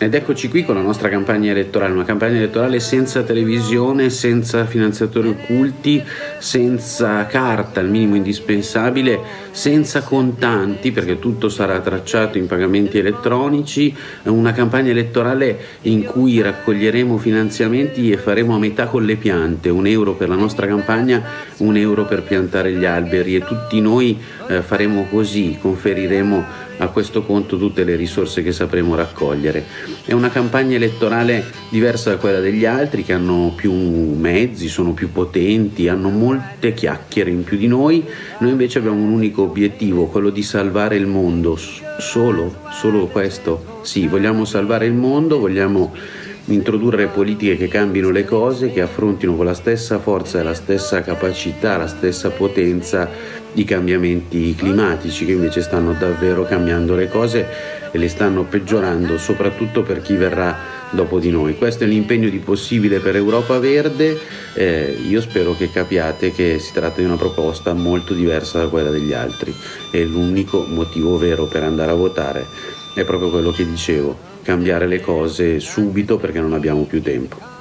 Ed eccoci qui con la nostra campagna elettorale, una campagna elettorale senza televisione, senza finanziatori occulti, senza carta, il minimo indispensabile, senza contanti perché tutto sarà tracciato in pagamenti elettronici, una campagna elettorale in cui raccoglieremo finanziamenti e faremo a metà con le piante, un euro per la nostra campagna, un euro per piantare gli alberi. E tutti noi eh, faremo così, conferiremo a questo conto tutte le risorse che sapremo raccogliere. È una campagna elettorale diversa da quella degli altri che hanno più mezzi, sono più potenti, hanno molte chiacchiere in più di noi, noi invece abbiamo un unico obiettivo, quello di salvare il mondo, solo, solo questo, sì, vogliamo salvare il mondo, vogliamo introdurre politiche che cambino le cose, che affrontino con la stessa forza e la stessa capacità, la stessa potenza i cambiamenti climatici che invece stanno davvero cambiando le cose e le stanno peggiorando soprattutto per chi verrà dopo di noi. Questo è l'impegno di possibile per Europa Verde, eh, io spero che capiate che si tratta di una proposta molto diversa da quella degli altri. E l'unico motivo vero per andare a votare è proprio quello che dicevo, cambiare le cose subito perché non abbiamo più tempo.